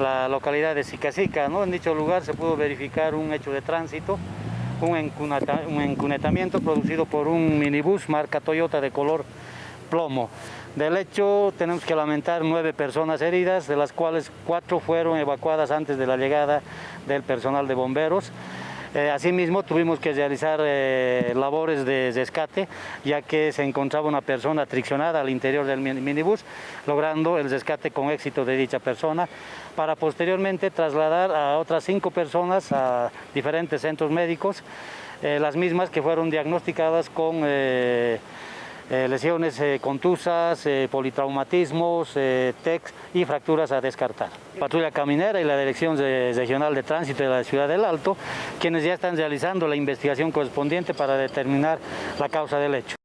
la localidad de Sicasica. ¿no? En dicho lugar se pudo verificar un hecho de tránsito, un, un encunetamiento producido por un minibús marca Toyota de color plomo. Del hecho tenemos que lamentar nueve personas heridas, de las cuales cuatro fueron evacuadas antes de la llegada del personal de bomberos. Eh, asimismo, tuvimos que realizar eh, labores de rescate, ya que se encontraba una persona triccionada al interior del minibús, logrando el rescate con éxito de dicha persona, para posteriormente trasladar a otras cinco personas a diferentes centros médicos, eh, las mismas que fueron diagnosticadas con eh, lesiones eh, contusas, eh, politraumatismos, TEC y fracturas a descartar. Patrulla Caminera y la Dirección Regional de Tránsito de la Ciudad del Alto, quienes ya están realizando la investigación correspondiente para determinar la causa del hecho.